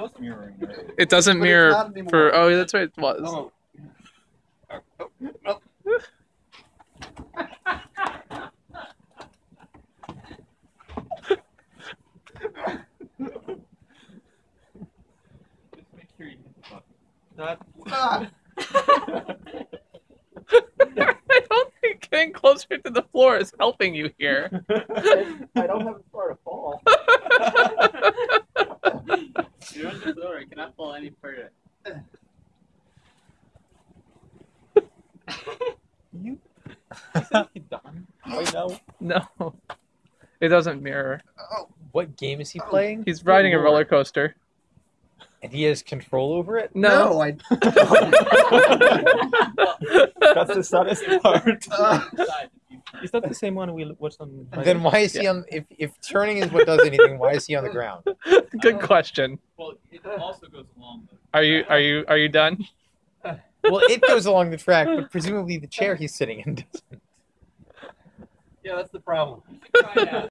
was mirroring earlier. It doesn't But it's mirror not for. Oh, that's right. It was. Oh. Just make sure you hit the button. Ah, I don't think getting closer to the floor is helping you here. I don't have far to fall. You're I the floor. You cannot fall any further. You. Is that done? Wait, no. no, it doesn't mirror. Oh. What game is he oh, playing? He's riding a roller coaster. And he has control over it? No. No, I. That's the saddest part. Is that the same one we watched on? Then why is he on if if turning is what does anything, why is he on the ground? Good oh. question. Well, it also goes along the. Are you are you are you done? Well, it goes along the track, but presumably the chair he's sitting in doesn't. Yeah, that's the problem. Try it out.